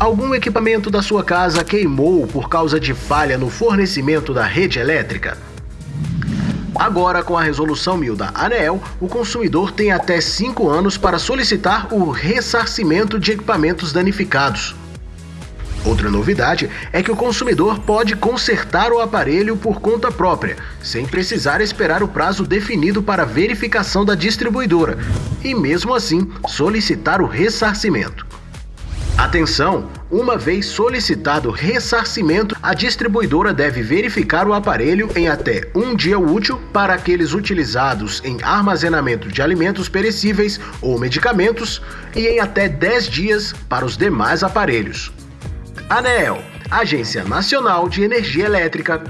Algum equipamento da sua casa queimou por causa de falha no fornecimento da rede elétrica? Agora, com a resolução 1000 da ANEEL, o consumidor tem até 5 anos para solicitar o ressarcimento de equipamentos danificados. Outra novidade é que o consumidor pode consertar o aparelho por conta própria, sem precisar esperar o prazo definido para verificação da distribuidora, e mesmo assim solicitar o ressarcimento. Atenção! Uma vez solicitado ressarcimento, a distribuidora deve verificar o aparelho em até um dia útil para aqueles utilizados em armazenamento de alimentos perecíveis ou medicamentos e em até 10 dias para os demais aparelhos. ANEEL, Agência Nacional de Energia Elétrica,